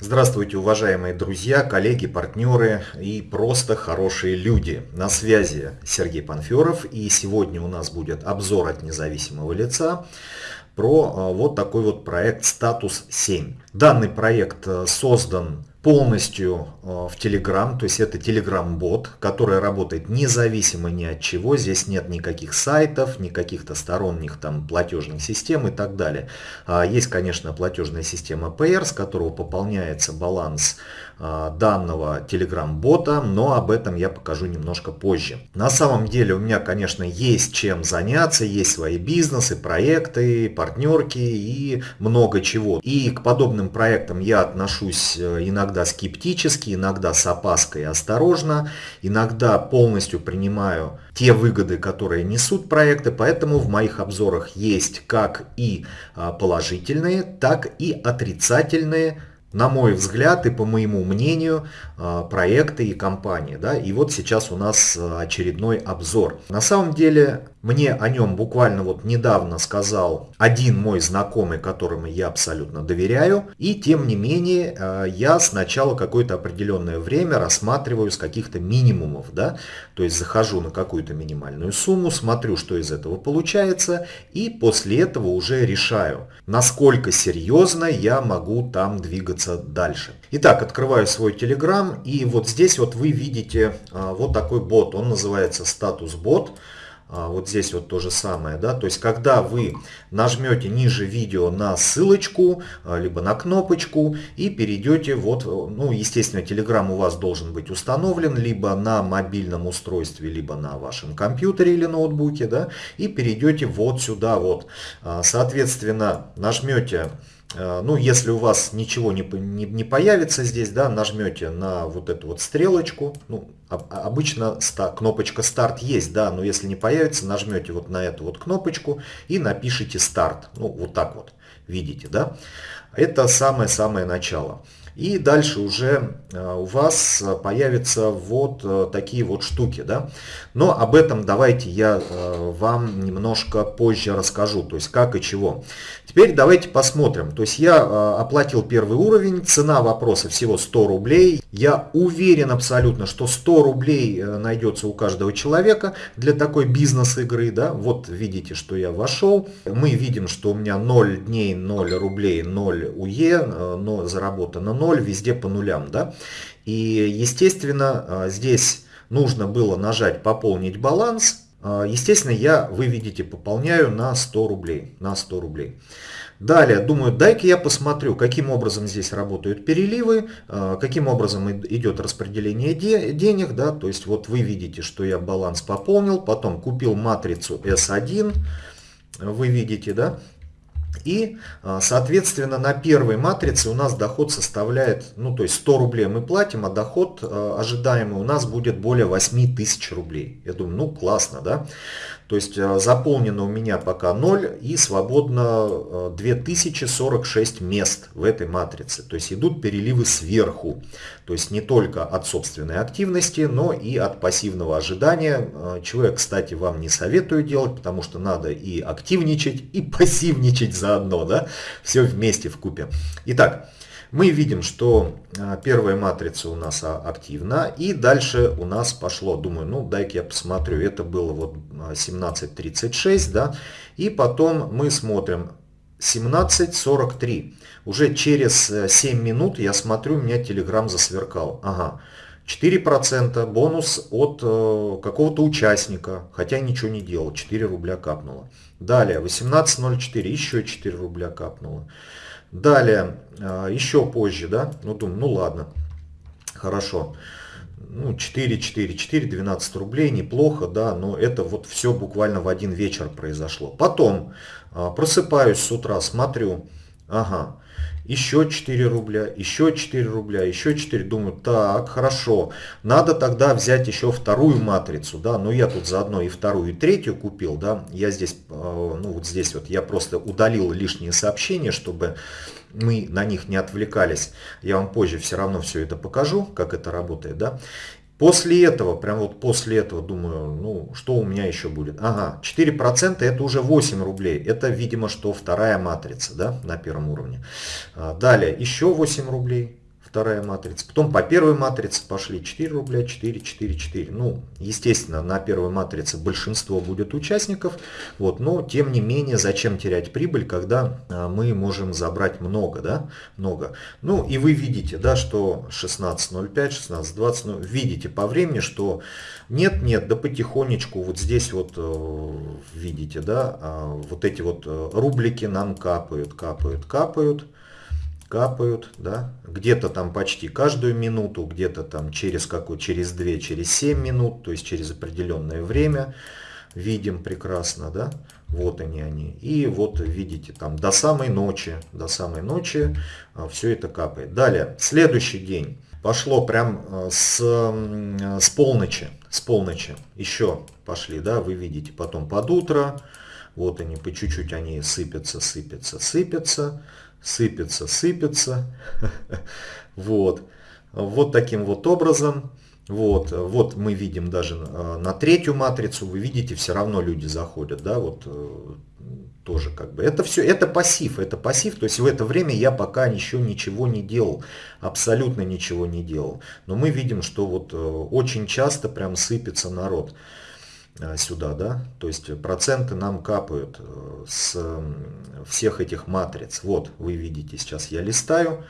Здравствуйте, уважаемые друзья, коллеги, партнеры и просто хорошие люди. На связи Сергей Панферов и сегодня у нас будет обзор от независимого лица про а, вот такой вот проект «Статус 7». Данный проект а, создан полностью в Telegram, то есть это Telegram-бот, который работает независимо ни от чего, здесь нет никаких сайтов, ни каких-то сторонних там платежных систем и так далее. А, есть, конечно, платежная система PR, с которого пополняется баланс данного Telegram-бота, но об этом я покажу немножко позже. На самом деле у меня, конечно, есть чем заняться, есть свои бизнесы, проекты, партнерки и много чего. И к подобным проектам я отношусь э, иногда скептически, иногда с опаской и осторожно, иногда полностью принимаю те выгоды, которые несут проекты, поэтому в моих обзорах есть как и а, положительные, так и отрицательные на мой взгляд и по моему мнению, а, проекты и компании. Да? И вот сейчас у нас а, очередной обзор. На самом деле мне о нем буквально вот недавно сказал один мой знакомый, которому я абсолютно доверяю. И тем не менее, э, я сначала какое-то определенное время рассматриваю с каких-то минимумов. Да? То есть захожу на какую-то минимальную сумму, смотрю, что из этого получается. И после этого уже решаю, насколько серьезно я могу там двигаться дальше. Итак, открываю свой Telegram. И вот здесь вот вы видите э, вот такой бот. Он называется статус бот. А, вот здесь вот то же самое, да, то есть когда вы нажмете ниже видео на ссылочку, а, либо на кнопочку и перейдете вот, ну, естественно, Telegram у вас должен быть установлен либо на мобильном устройстве, либо на вашем компьютере или ноутбуке, да, и перейдете вот сюда вот, а, соответственно, нажмете ну, если у вас ничего не, не, не появится здесь, да, нажмете на вот эту вот стрелочку. Ну, обычно ста, кнопочка старт есть, да, но если не появится, нажмете вот на эту вот кнопочку и напишите старт. Ну, вот так вот, видите, да. Это самое-самое начало. И дальше уже э, у вас появятся вот э, такие вот штуки. Да? Но об этом давайте я э, вам немножко позже расскажу, то есть как и чего. Теперь давайте посмотрим. То есть я оплатил первый уровень, цена вопроса всего 100 рублей. Я уверен абсолютно, что 100 рублей найдется у каждого человека для такой бизнес-игры. Да? Вот видите, что я вошел. Мы видим, что у меня 0 дней, 0 рублей, 0 УЕ, но заработано 0. 0, везде по нулям. Да? И естественно а, здесь нужно было нажать пополнить баланс. А, естественно я, вы видите, пополняю на 100 рублей. На 100 рублей. Далее, думаю, дай-ка я посмотрю, каким образом здесь работают переливы, а, каким образом идет распределение денег. Да? То есть вот вы видите, что я баланс пополнил, потом купил матрицу S1, вы видите, да, и, а, соответственно, на первой матрице у нас доход составляет, ну, то есть 100 рублей мы платим, а доход а, ожидаемый у нас будет более 8 тысяч рублей. Я думаю, ну, классно, да? То есть э, заполнено у меня пока 0 и свободно 2046 э, мест в этой матрице. То есть идут переливы сверху. То есть не только от собственной активности, но и от пассивного ожидания. Э, чего я, кстати, вам не советую делать, потому что надо и активничать, и пассивничать заодно. Да? Все вместе в купе. Итак, мы видим, что а, первая матрица у нас а, активна. И дальше у нас пошло, думаю, ну дай-ка я посмотрю. Это было вот 17.36, а, да. И потом мы смотрим 17.43. Уже через 7 минут я смотрю, у меня Telegram засверкал. Ага. 4% бонус от э, какого-то участника, хотя ничего не делал, 4 рубля капнуло. Далее, 18.04, еще 4 рубля капнуло. Далее, а, еще позже, да, ну думаю, ну ладно, хорошо. Ну, 4, 4, 4, 12 рублей, неплохо, да, но это вот все буквально в один вечер произошло. Потом а, просыпаюсь с утра, смотрю, ага, еще 4 рубля, еще 4 рубля, еще 4. Думаю, так, хорошо, надо тогда взять еще вторую матрицу, да, но я тут заодно и вторую, и третью купил, да, я здесь, э, ну вот здесь вот я просто удалил лишние сообщения, чтобы мы на них не отвлекались. Я вам позже все равно все это покажу, как это работает, да. После этого, прям вот после этого думаю, ну что у меня еще будет? Ага, 4% это уже 8 рублей. Это, видимо, что вторая матрица, да, на первом уровне. А, далее еще 8 рублей вторая матрица. Потом по первой матрице пошли 4 рубля, 4, 4, 4. Ну, естественно, на первой матрице большинство будет участников, вот, но тем не менее, зачем терять прибыль, когда а, мы можем забрать много, да, много. Ну, и вы видите, да, что 16.05, 16.20, ну, видите по времени, что нет, нет, да потихонечку, вот здесь вот э, видите, да, а, вот эти вот э, рублики нам капают, капают, капают капают, да, где-то там почти каждую минуту, где-то там через какую, через 2, через 7 минут, то есть через определенное время, видим прекрасно, да, вот они они. И вот видите, там до самой ночи, до самой ночи а, все это капает. Далее, следующий день. Пошло прям а, с, с полночи, с полночи еще пошли, да, вы видите, потом под утро, вот они по чуть-чуть они сыпятся, сыпятся, сыпятся сыпется, сыпется. Вот. Вот таким вот образом. Вот, вот мы видим даже э, на третью матрицу, вы видите, все равно люди заходят, да, вот э, тоже как бы. Это все, это пассив, это пассив, то есть в это время я пока еще ничего не делал, абсолютно ничего не делал. Но мы видим, что вот э, очень часто прям сыпется народ. Э, сюда, да, то есть проценты нам капают э, с всех этих матриц. Вот, вы видите, сейчас я листаю.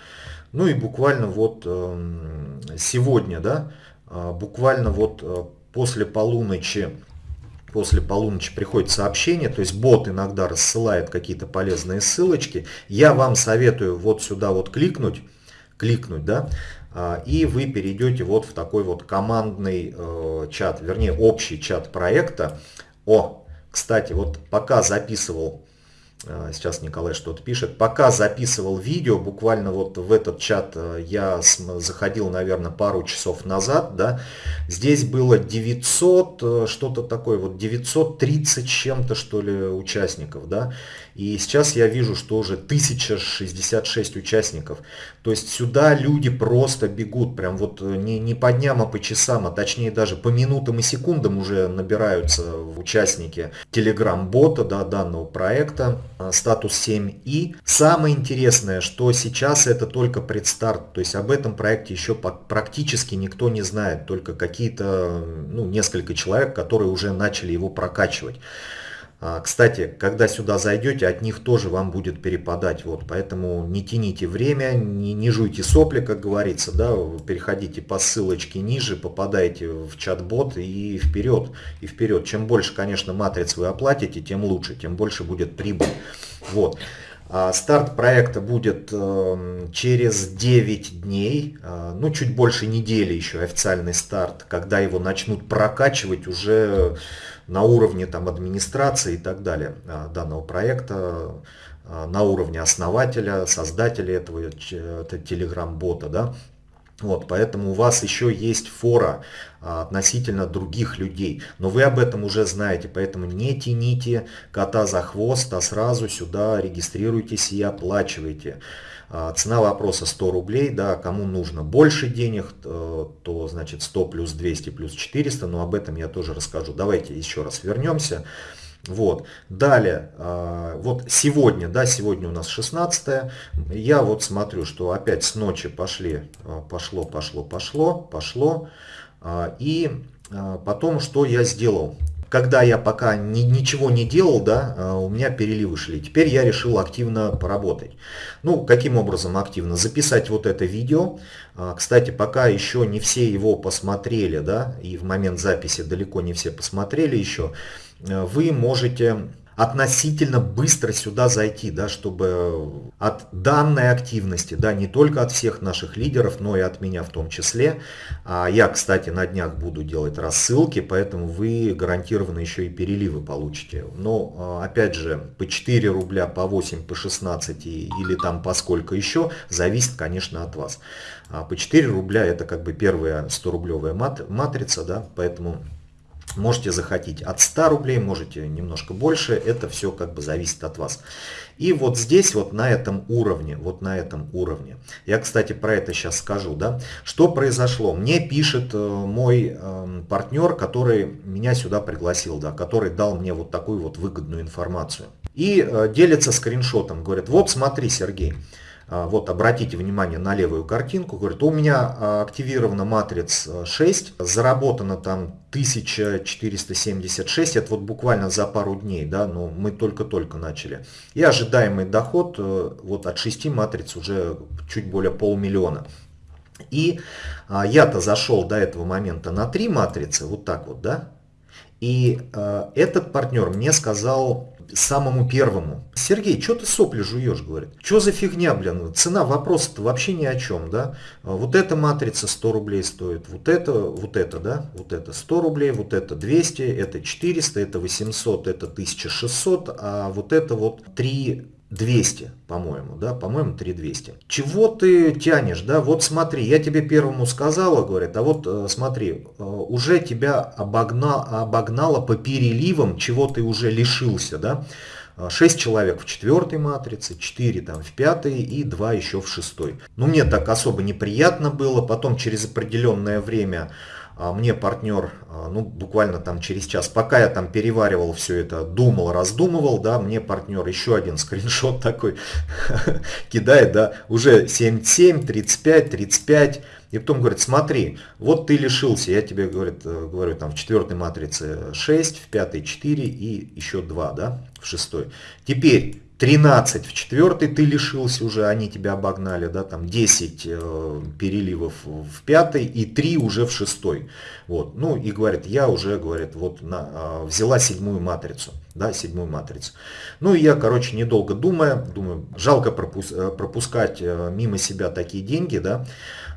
Ну и буквально вот эм, сегодня, да, э, буквально вот после полуночи, после полуночи приходит сообщение, то есть бот иногда рассылает какие-то полезные ссылочки. Я вам советую вот сюда вот кликнуть, кликнуть, да, и вы перейдете вот в такой вот командный э, чат, вернее общий чат проекта. О, кстати, вот пока записывал а, сейчас Николай что-то пишет. Пока записывал видео, буквально вот в этот чат э, я заходил, наверное, пару часов назад, да, здесь было 900, э, что-то такое, вот 930 чем-то, что ли, участников, да, и сейчас я вижу, что уже 1066 участников. То есть сюда люди просто бегут, прям вот э, не, не по дням, а по часам, а точнее даже по минутам и секундам уже набираются участники телеграм-бота да, данного проекта статус 7 и самое интересное что сейчас это только предстарт. То есть об этом проекте еще практически никто не знает. Только какие-то ну несколько человек которые уже начали его прокачивать кстати, когда сюда зайдете, от них тоже вам будет перепадать. Вот, поэтому не тяните время, не, не жуйте сопли, как говорится. Да, переходите по ссылочке ниже, попадаете в чат-бот и вперед. И вперед. Чем больше, конечно, матриц вы оплатите, тем лучше, тем больше будет прибыль. Вот. А старт проекта будет эм, через 9 дней, э, ну чуть больше недели еще официальный старт, когда его начнут прокачивать уже на уровне там, администрации и так далее а, данного проекта, а, на уровне основателя, создателя этого, телеграм-бота. Да? Вот, поэтому у вас еще есть фора а, относительно других людей. Но вы об этом уже знаете, поэтому не тяните кота за хвост, а сразу сюда регистрируйтесь и оплачивайте. А, цена вопроса 100 рублей, да, кому нужно больше денег, то, то значит 100 плюс 200 плюс 400, но об этом я тоже расскажу. Давайте еще раз вернемся. Вот. Далее, а, вот сегодня, да, сегодня у нас 16 я вот смотрю, что опять с ночи пошли, а, пошло, пошло, пошло, пошло. И потом что я сделал? Когда я пока ни, ничего не делал, да, а, у меня переливы шли. Теперь я решил активно поработать. Ну, каким образом активно? Записать вот это видео. А, кстати, пока еще не все его посмотрели, да, и в момент записи далеко не все посмотрели еще, э, вы можете относительно быстро сюда зайти, да, чтобы от данной активности, да, не только от всех наших лидеров, но и от меня в том числе. А я, кстати, на днях буду делать рассылки, поэтому вы гарантированно еще и переливы получите. Но, а, опять же, по 4 рубля, по 8, по 16 или там по сколько еще, зависит, конечно, от вас. А по 4 рубля это как бы первая 100 рублевая матрица, да, поэтому Можете захотеть от 100 рублей, можете немножко больше, это все как бы зависит от вас. И вот здесь, вот на этом уровне, вот на этом уровне, я, кстати, про это сейчас скажу, да, что произошло. Мне пишет э, мой э, партнер, который меня сюда пригласил, да, который дал мне вот такую вот выгодную информацию. И э, делится скриншотом, говорит, вот смотри, Сергей, вот обратите внимание на левую картинку, говорит, у меня а, активирована матриц 6, заработано там 1476, это вот буквально за пару дней, да, но мы только-только начали. И ожидаемый доход э, вот от 6 матриц уже чуть более полмиллиона. И а, я-то зашел до этого момента на 3 матрицы, вот так вот, да, и э, этот партнер мне сказал самому первому. Сергей, что ты сопли жуешь, говорит. Что за фигня, блин, цена вопроса-то вообще ни о чем, да. А вот эта матрица 100 рублей стоит, вот это, вот это, да, вот это 100 рублей, вот это 200, это 400, это 800, это 1600, а вот это вот 3 200, по-моему, да, по-моему, 3200. Чего ты тянешь, да, вот смотри, я тебе первому сказала, говорят, а вот э, смотри, э, уже тебя обогнал, обогнало по переливам, чего ты уже лишился, да, 6 э, человек в четвертой матрице, 4 там в пятой и 2 еще в шестой. Ну, мне так особо неприятно было, потом через определенное время мне партнер, а, ну, буквально там через час, пока я там переваривал все это, думал, раздумывал, да, мне партнер еще один скриншот такой кидает, да, уже 77, 35, 35, и потом говорит, смотри, вот ты лишился, я тебе, говорит, э, говорю, там в четвертой матрице 6, в пятой 4 и еще 2, да, в шестой. Теперь 13 в четвертой ты лишился уже, они тебя обогнали, да, там 10 э, переливов в пятой и 3 уже в шестой. Вот, ну и говорит, я уже, говорит, вот на, э, взяла седьмую матрицу, да, седьмую матрицу. Ну и я, короче, недолго думая, думаю, жалко пропус э, пропускать э, мимо себя такие деньги, да,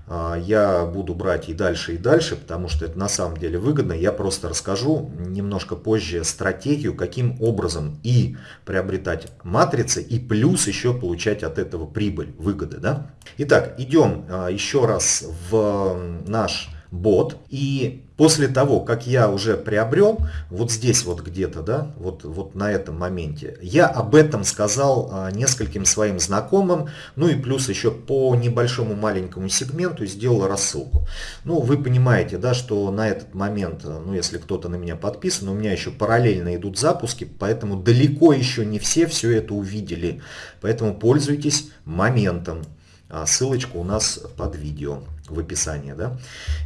я буду брать и дальше, и дальше, потому что это на самом деле выгодно. Я просто расскажу немножко позже стратегию, каким образом и приобретать матрицы, и плюс еще получать от этого прибыль, выгоды. Да? Итак, идем а, еще раз в наш бот. И после того, как я уже приобрел, вот здесь вот где-то, да, вот, вот на этом моменте, я об этом сказал а, нескольким своим знакомым, ну и плюс еще по небольшому маленькому сегменту сделал рассылку. Ну, вы понимаете, да, что на этот момент, ну, если кто-то на меня подписан, у меня еще параллельно идут запуски, поэтому далеко еще не все все это увидели. Поэтому пользуйтесь моментом. А, ссылочка у нас под видео в описании. Да?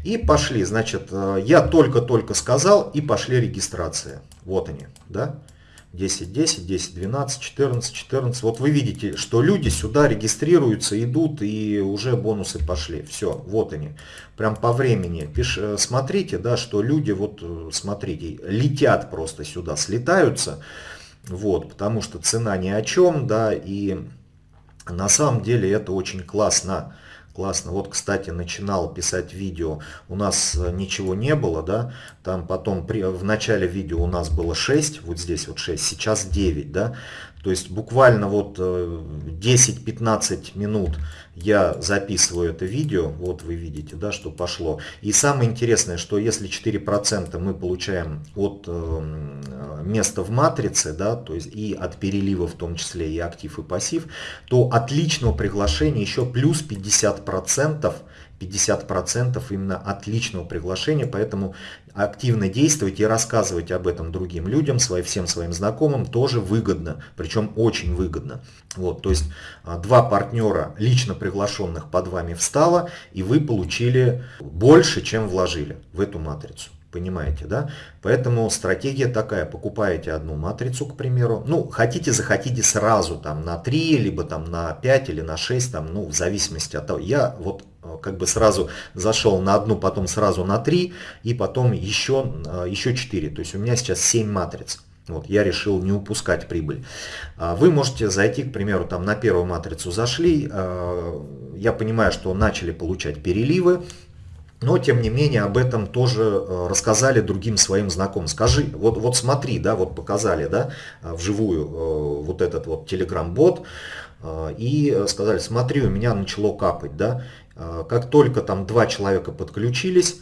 И пошли, значит, э, я только-только сказал, и пошли регистрация. Вот они, да? 10, 10, 10, 12, 14, 14. Вот вы видите, что люди сюда регистрируются, идут и уже бонусы пошли. Все, вот они. Прям по времени. Пиш, э, смотрите, да, что люди, вот э, смотрите, летят просто сюда, слетаются. Вот, потому что цена ни о чем, да, и на самом деле это очень классно. Классно. Вот, кстати, начинал писать видео, у нас э, ничего не было, да, там потом при, в начале видео у нас было 6, вот здесь вот 6, сейчас 9, да, то есть буквально вот 10-15 э, минут я записываю это видео, вот вы видите, да, что пошло. И самое интересное, что если 4% мы получаем от э, места в матрице, да, то есть и от перелива в том числе и актив и пассив, то от личного приглашения еще плюс 50% 50% именно отличного приглашения, поэтому активно действовать и рассказывать об этом другим людям, своим, всем своим знакомым тоже выгодно, причем очень выгодно. Вот, то есть а, два партнера лично приглашенных под вами встало, и вы получили больше, чем вложили в эту матрицу. Понимаете, да? Поэтому стратегия такая, покупаете одну матрицу, к примеру, ну, хотите, захотите сразу там на 3, либо там на 5 или на 6, там, ну, в зависимости от того. Я вот э, как бы сразу зашел на одну, потом сразу на 3, и потом еще, э, еще 4. То есть у меня сейчас 7 матриц. Вот, я решил не упускать прибыль. А вы можете зайти, к примеру, там на первую матрицу зашли, э, я понимаю, что начали получать переливы, но тем не менее об этом тоже э, рассказали другим своим знакомым. Скажи, вот, вот смотри, да, вот показали, да, э, вживую э, вот этот вот телеграм-бот, и сказали, смотри, у меня начало капать, да, как только там два человека подключились,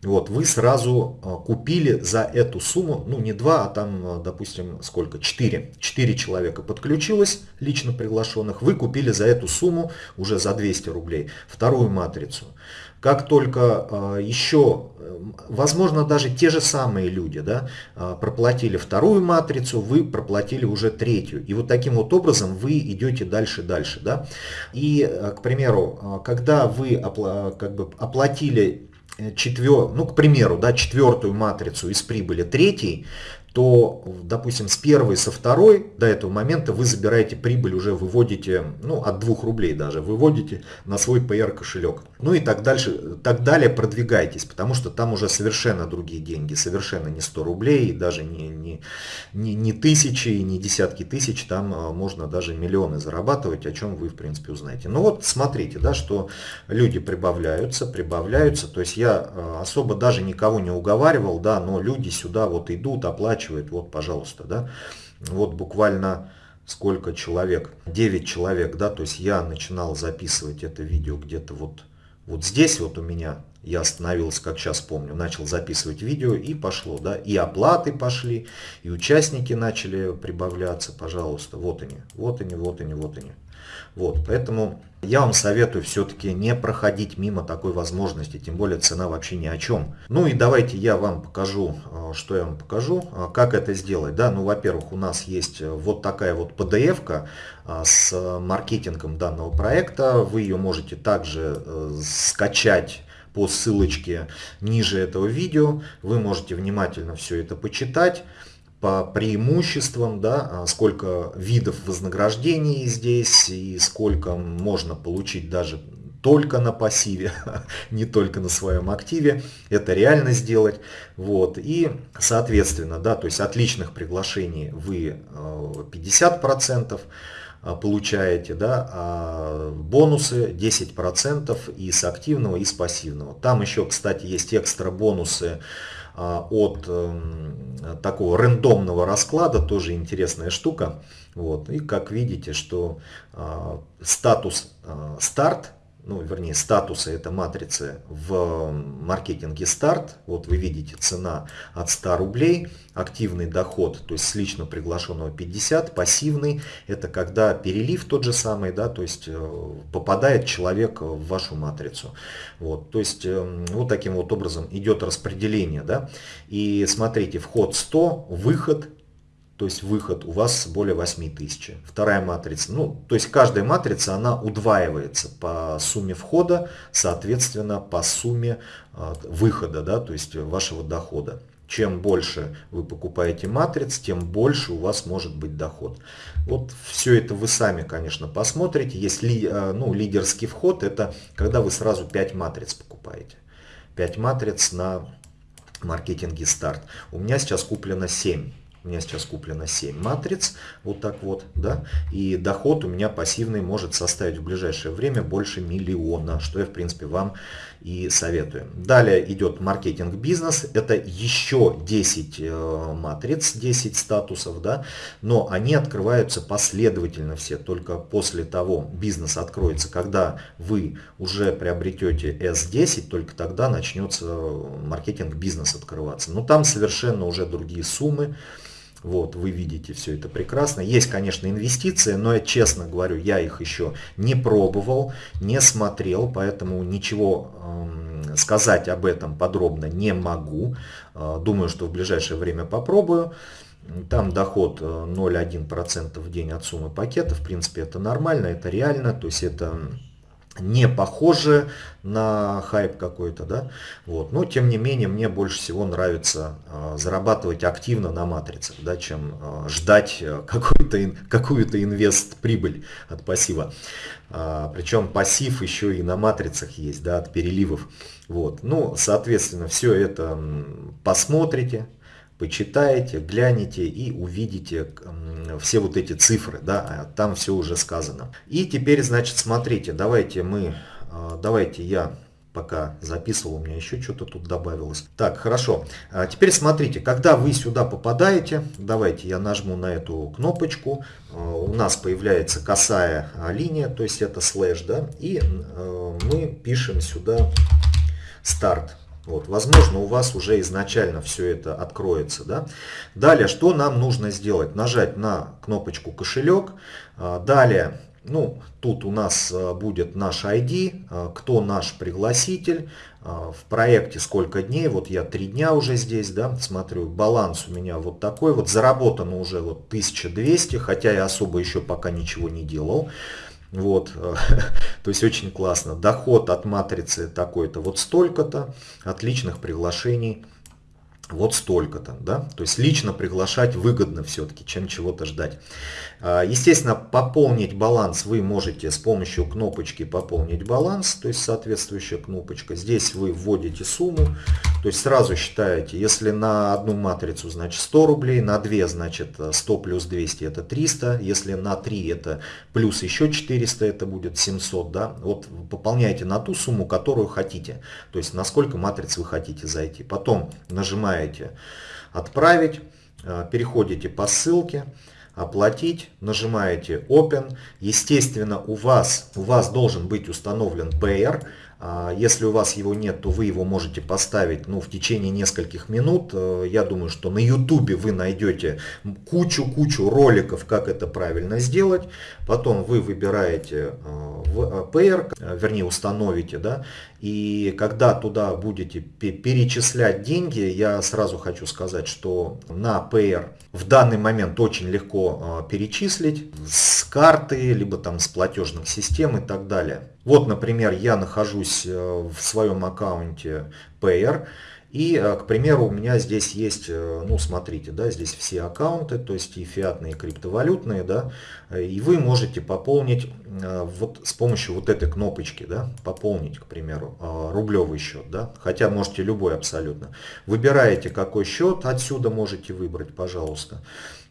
вот, вы сразу купили за эту сумму, ну не два, а там, допустим, сколько, четыре. Четыре человека подключилось, лично приглашенных, вы купили за эту сумму, уже за 200 рублей, вторую матрицу. Как только э, еще, возможно, даже те же самые люди да, э, проплатили вторую матрицу, вы проплатили уже третью. И вот таким вот образом вы идете дальше-дальше. Да? И, э, к примеру, когда вы как бы оплатили четвер... ну, к примеру, да, четвертую матрицу из прибыли третьей, то, допустим, с первой, со второй до этого момента вы забираете прибыль, уже выводите, ну, от 2 рублей даже, выводите на свой PR кошелек. Ну и так дальше, так далее продвигайтесь, потому что там уже совершенно другие деньги, совершенно не 100 рублей, даже не, не, не, не тысячи, не десятки тысяч, там а, можно даже миллионы зарабатывать, о чем вы, в принципе, узнаете. Ну вот, смотрите, да, что люди прибавляются, прибавляются, то есть я а, особо даже никого не уговаривал, да, но люди сюда вот идут, оплачивают вот, пожалуйста, да, вот буквально сколько человек, 9 человек, да, то есть я начинал записывать это видео где-то вот, вот здесь вот у меня, я остановился, как сейчас помню, начал записывать видео и пошло, да, и оплаты пошли, и участники начали прибавляться, пожалуйста, вот они, вот они, вот они, вот они. Вот, поэтому я вам советую все-таки не проходить мимо такой возможности, тем более цена вообще ни о чем. Ну и давайте я вам покажу, э, что я вам покажу, э, как это сделать. Да, ну, во-первых, у нас есть э, вот такая вот PDF-ка с маркетингом данного проекта. Вы ее можете также скачать по ссылочке ниже этого видео. Вы можете внимательно все это почитать по преимуществам, да, а сколько видов вознаграждений здесь и сколько можно получить даже только на пассиве, не только на своем активе. Это реально сделать. Вот. И, соответственно, да, то есть от личных приглашений вы 50% э, получаете, да, а бонусы 10% и с активного, и с пассивного. Там еще, кстати, есть экстра бонусы а, от эм, такого рандомного расклада, тоже интересная штука. Вот. И как видите, что а, статус а, старт ну, вернее, статусы это матрицы в маркетинге старт. Вот вы видите цена от 100 рублей, активный доход, то есть с лично приглашенного 50, пассивный, это когда перелив тот же самый, да, то есть э, попадает человек в вашу матрицу. Вот, то есть э, вот таким вот образом идет распределение, да. И смотрите, вход 100, выход то есть выход у вас более 8000. Вторая матрица, ну, то есть каждая матрица, она удваивается по сумме входа, соответственно, по сумме а, выхода, да, то есть вашего дохода. Чем больше вы покупаете матриц, тем больше у вас может быть доход. Вот все это вы сами, конечно, посмотрите. Есть ли, а, ну, лидерский вход, это когда вы сразу 5 матриц покупаете. 5 матриц на маркетинге старт. У меня сейчас куплено 7. У меня сейчас куплено 7 матриц, вот так вот, да, и доход у меня пассивный может составить в ближайшее время больше миллиона, что я, в принципе, вам и советую. Далее идет маркетинг бизнес, это еще 10 э, матриц, 10 статусов, да, но они открываются последовательно все, только после того бизнес откроется, когда вы уже приобретете S10, только тогда начнется маркетинг бизнес открываться. Но там совершенно уже другие суммы, вот, вы видите все это прекрасно. Есть, конечно, инвестиции, но я честно говорю, я их еще не пробовал, не смотрел, поэтому ничего э, сказать об этом подробно не могу. Э, думаю, что в ближайшее время попробую. Там доход 0,1% э, в день от суммы пакета. В принципе, это нормально, это реально. То есть это не похоже на хайп какой-то, да, вот, но тем не менее мне больше всего нравится э, зарабатывать активно на матрицах, да, чем э, ждать какую-то какую-то инвест прибыль от пассива, а, причем пассив еще и на матрицах есть, да, от переливов, вот, ну, соответственно, все это посмотрите, почитаете, глянете и увидите все вот эти цифры, да, а там все уже сказано. И теперь, значит, смотрите, давайте мы, а, давайте я пока записывал, у меня еще что-то тут добавилось. Так, хорошо. А теперь смотрите, когда вы сюда попадаете, давайте я нажму на эту кнопочку, у нас появляется косая линия, то есть это слэш, да, и мы пишем сюда старт. Вот, возможно, у вас уже изначально все это откроется. Да? Далее, что нам нужно сделать? Нажать на кнопочку кошелек. А, далее, ну, тут у нас а, будет наш ID, а, кто наш пригласитель, в проекте сколько дней, вот я три дня уже здесь, да, смотрю, баланс у меня вот такой, вот заработано уже вот 1200, хотя я особо еще пока ничего не делал. Вот, то есть очень классно. Доход от матрицы такой-то вот столько-то, от личных приглашений вот столько-то, да, то есть лично приглашать выгодно все-таки, чем чего-то ждать. А, естественно, пополнить баланс вы можете с помощью кнопочки пополнить баланс, то есть соответствующая кнопочка. Здесь вы вводите сумму, то есть сразу считаете, если на одну матрицу значит 100 рублей, на 2 значит 100 плюс 200 это 300, если на 3 это плюс еще 400 это будет 700, да, вот пополняете на ту сумму, которую хотите, то есть на сколько матриц вы хотите зайти. Потом нажимаете отправить, э, переходите по ссылке, оплатить, нажимаете Open. Естественно, у вас, у вас должен быть установлен Payer. А, если у вас его нет, то вы его можете поставить ну, в течение нескольких минут. Э, я думаю, что на YouTube вы найдете кучу-кучу роликов, как это правильно сделать. Потом вы выбираете э, э, Payer, вернее установите, да, и когда туда будете перечислять деньги, я сразу хочу сказать, что на Payer в данный момент очень легко перечислить с карты, либо там с платежных систем и так далее. Вот, например, я нахожусь э, в своем аккаунте Payer. И, э, к примеру, у меня здесь есть, э, ну смотрите, да, здесь все аккаунты, то есть и фиатные, и криптовалютные, да, и вы можете пополнить вот с помощью вот этой кнопочки, да, пополнить, к примеру, рублевый счет, да, хотя можете любой абсолютно. Выбираете какой счет, отсюда можете выбрать, пожалуйста.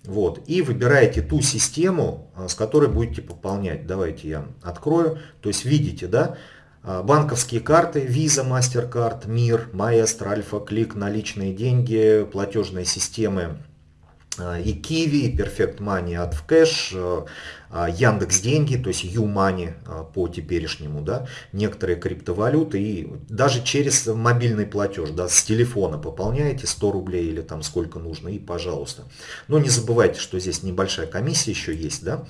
Вот, и выбираете ту систему, с которой будете пополнять. Давайте я открою. То есть видите, да, банковские карты, Visa, MasterCard, Мир, Maestro, Альфа, Клик, наличные деньги, платежные системы а, и Kiwi, и Perfect Money, AdCash, а, Яндекс деньги, то есть Юмани а, по теперешнему, да, некоторые криптовалюты и даже через мобильный платеж, да, с телефона пополняете 100 рублей или там сколько нужно и пожалуйста. Но не забывайте, что здесь небольшая комиссия еще есть, да,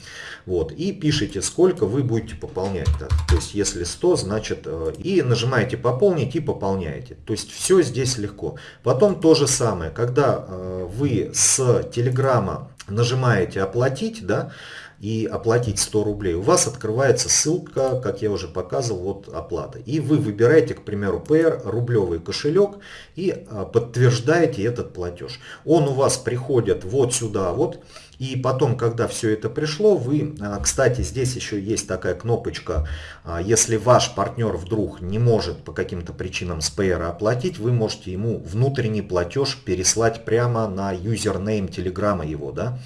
вот, и пишите сколько вы будете пополнять, да, то есть если 100, значит, э, и нажимаете пополнить и пополняете, то есть все здесь легко. Потом то же самое, когда э, вы с телеграма нажимаете оплатить, да, и оплатить 100 рублей, у вас открывается ссылка, как я уже показывал, вот оплата. И вы выбираете, к примеру, Payer, рублевый кошелек и а, подтверждаете этот платеж. Он у вас приходит вот сюда вот. И потом, когда все это пришло, вы, а, кстати, здесь еще есть такая кнопочка, а, если ваш партнер вдруг не может по каким-то причинам с Payer оплатить, вы можете ему внутренний платеж переслать прямо на юзернейм телеграмма его, да,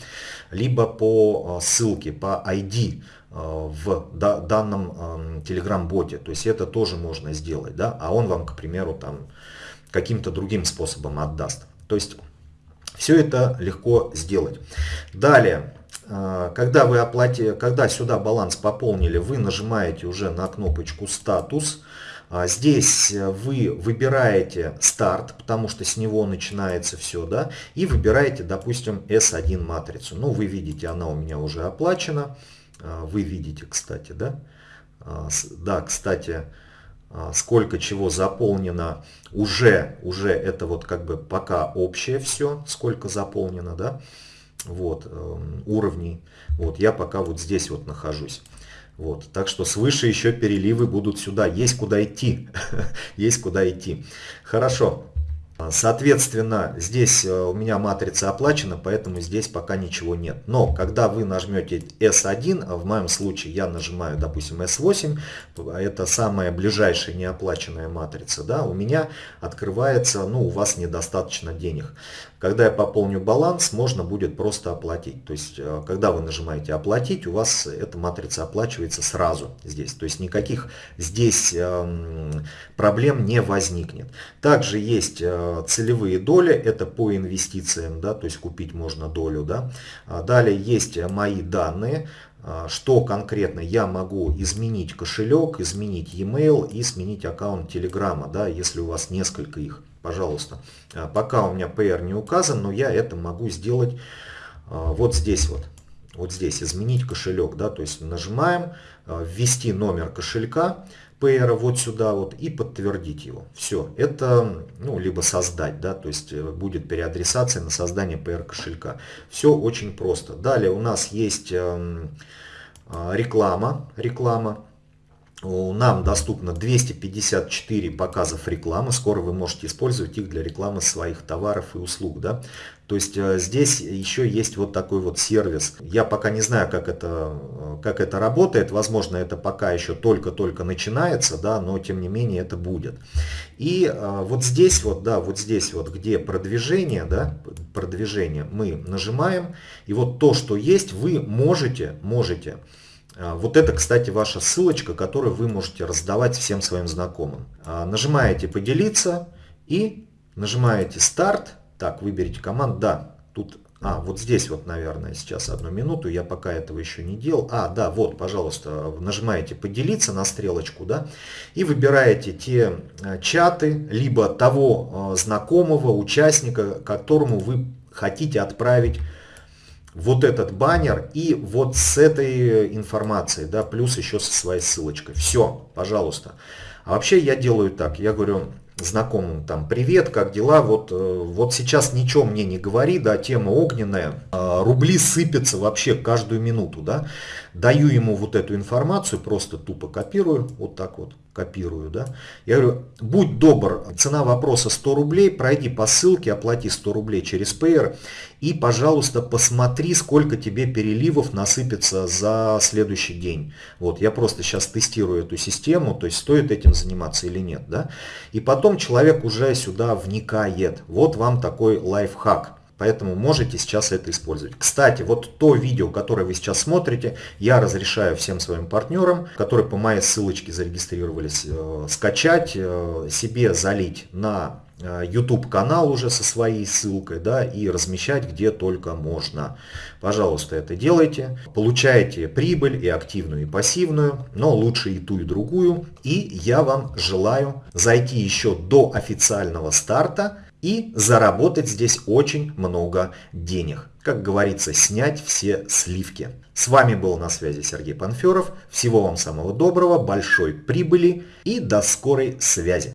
либо по а, ссылке, по ID в данном Telegram-боте. То есть это тоже можно сделать, да, а он вам, к примеру, там каким-то другим способом отдаст. То есть все это легко сделать. Далее, э, когда вы оплатили, когда сюда баланс пополнили, вы нажимаете уже на кнопочку «Статус». А здесь вы выбираете старт, потому что с него начинается все, да, и выбираете, допустим, S1 матрицу. Ну, вы видите, она у меня уже оплачена. А, вы видите, кстати, да. А, да, кстати, сколько чего заполнено уже, уже это вот как бы пока общее все, сколько заполнено, да, вот, эм, уровней, вот, я пока вот здесь вот нахожусь. Вот, так что свыше еще переливы будут сюда, есть куда идти, есть куда идти. Хорошо, Соответственно, здесь э, у меня матрица оплачена, поэтому здесь пока ничего нет. Но когда вы нажмете S1, а в моем случае я нажимаю, допустим, S8, это самая ближайшая неоплаченная матрица, да, у меня открывается, ну, у вас недостаточно денег. Когда я пополню баланс, можно будет просто оплатить. То есть, э, когда вы нажимаете «Оплатить», у вас эта матрица оплачивается сразу здесь. То есть, никаких здесь эм, проблем не возникнет. Также есть э, целевые доли, это по инвестициям, да, то есть купить можно долю. Да. А далее есть мои данные, а, что конкретно я могу изменить кошелек, изменить e-mail и сменить аккаунт Телеграма, да, если у вас несколько их, пожалуйста. А, пока у меня PR не указан, но я это могу сделать вот здесь вот. Вот здесь изменить кошелек, да, то есть нажимаем, ввести номер кошелька, PR вот сюда вот и подтвердить его. Все, это, ну, либо создать, да, то есть э, будет переадресация на создание PR кошелька. Все очень просто. Далее у нас есть эм, а, реклама, реклама. Нам доступно 254 показов рекламы. Скоро вы можете использовать их для рекламы своих товаров и услуг. Да? То есть э, здесь еще есть вот такой вот сервис. Я пока не знаю, как это, э, как это работает. Возможно, это пока еще только-только начинается, да, но тем не менее это будет. И э, вот здесь вот, да, вот здесь вот, где продвижение, да, продвижение, мы нажимаем. И вот то, что есть, вы можете, можете вот это, кстати, ваша ссылочка, которую вы можете раздавать всем своим знакомым. Нажимаете «Поделиться» и нажимаете «Старт», так, выберите команду. Да, тут, а, вот здесь вот, наверное, сейчас одну минуту. Я пока этого еще не делал. А, да, вот, пожалуйста, нажимаете поделиться на стрелочку, да, и выбираете те э, чаты, либо того знакомого, участника, которому вы хотите отправить вот этот баннер и вот с этой информацией, да, плюс еще со своей ссылочкой. Все, пожалуйста. А вообще я делаю так, я говорю, знакомым там привет, как дела, вот, э, вот сейчас ничего мне не говори, да, тема огненная, а, рубли сыпятся вообще каждую минуту, да, даю ему вот эту информацию, просто тупо копирую, вот так вот копирую, да, я говорю, будь добр, цена вопроса 100 рублей, пройди по ссылке, оплати 100 рублей через Payer и, пожалуйста, посмотри, сколько тебе переливов насыпется за следующий день. Вот, я просто сейчас тестирую эту систему, то есть стоит этим заниматься или нет, да, и потом человек уже сюда вникает, вот вам такой лайфхак. Поэтому можете сейчас это использовать. Кстати, вот то видео, которое вы сейчас смотрите, я разрешаю всем своим партнерам, которые по моей ссылочке зарегистрировались, э, скачать, э, себе залить на э, YouTube канал уже со своей ссылкой, да, и размещать где только можно. Пожалуйста, это делайте. Получаете прибыль и активную, и пассивную, но лучше и ту, и другую. И я вам желаю зайти еще до официального старта и заработать здесь очень много денег. Как говорится, снять все сливки. С вами был на связи Сергей Панферов. Всего вам самого доброго, большой прибыли и до скорой связи.